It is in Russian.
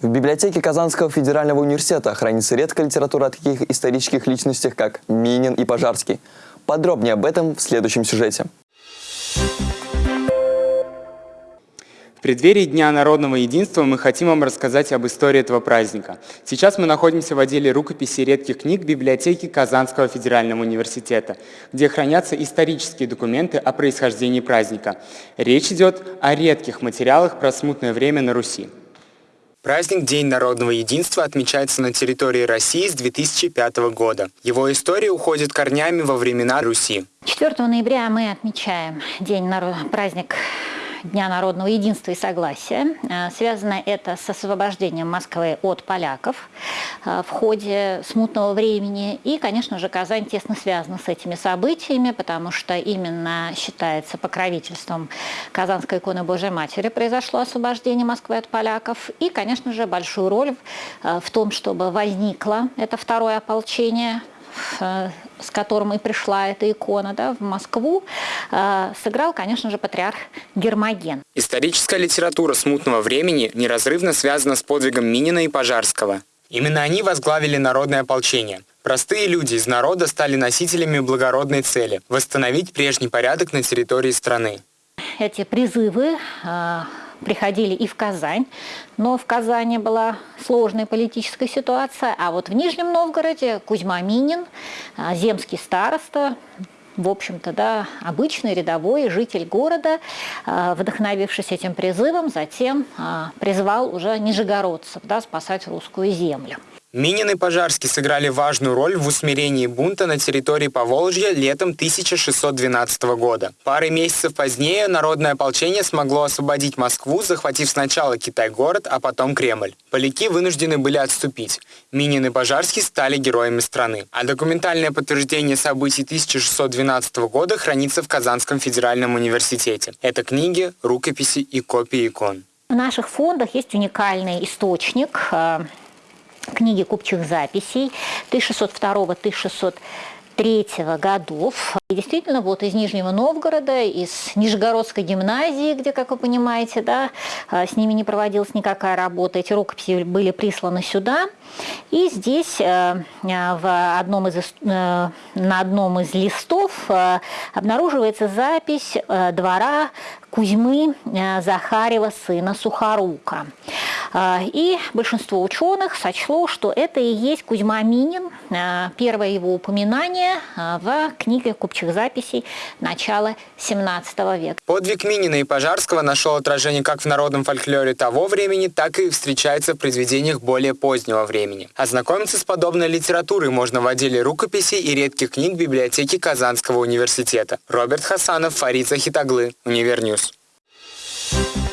В библиотеке Казанского федерального университета хранится редкая литература о таких исторических личностях, как Минин и Пожарский. Подробнее об этом в следующем сюжете. В преддверии Дня народного единства мы хотим вам рассказать об истории этого праздника. Сейчас мы находимся в отделе рукописи редких книг библиотеки Казанского федерального университета, где хранятся исторические документы о происхождении праздника. Речь идет о редких материалах про смутное время на Руси. Праздник День народного единства отмечается на территории России с 2005 года. Его история уходит корнями во времена Руси. 4 ноября мы отмечаем День народ... праздник Дня народного единства и согласия. Э, связано это с освобождением Москвы от поляков э, в ходе смутного времени. И, конечно же, Казань тесно связана с этими событиями, потому что именно считается покровительством Казанской иконы Божьей Матери произошло освобождение Москвы от поляков. И, конечно же, большую роль э, в том, чтобы возникло это второе ополчение с которым и пришла эта икона да, в Москву, э, сыграл, конечно же, патриарх Гермоген. Историческая литература смутного времени неразрывно связана с подвигом Минина и Пожарского. Именно они возглавили народное ополчение. Простые люди из народа стали носителями благородной цели – восстановить прежний порядок на территории страны. Эти призывы э, приходили и в Казань, но в Казани была сложная политическая ситуация, а вот в Нижнем Новгороде Кузьма Минин, а, земский староста, в общем-то, да, обычный рядовой житель города, а, вдохновившись этим призывом, затем а, призвал уже нижегородцев да, спасать русскую землю. Минин и Пожарский сыграли важную роль в усмирении бунта на территории Поволжья летом 1612 года. Пары месяцев позднее народное ополчение смогло освободить Москву, захватив сначала Китай-город, а потом Кремль. Поляки вынуждены были отступить. Минин и Пожарский стали героями страны. А документальное подтверждение событий 1612 года хранится в Казанском федеральном университете. Это книги, рукописи и копии икон. В наших фондах есть уникальный источник э, книги купчих записей 1602-1603 годов. И действительно, вот из Нижнего Новгорода, из Нижегородской гимназии, где, как вы понимаете, да, а, с ними не проводилась никакая работа, эти рукописи были присланы сюда. И здесь э, э, в одном из, э, на одном из листов обнаруживается запись двора Кузьмы Захарева, сына Сухорука. И большинство ученых сочло, что это и есть Кузьма Минин, первое его упоминание в книге купчих записей начала 17 века. Подвиг Минина и Пожарского нашел отражение как в народном фольклоре того времени, так и встречается в произведениях более позднего времени. Ознакомиться с подобной литературой можно в отделе рукописей и редких книг библиотеки Казанского университета. Роберт Хасанов, Фарид Захитаглы, Univer News. Thank you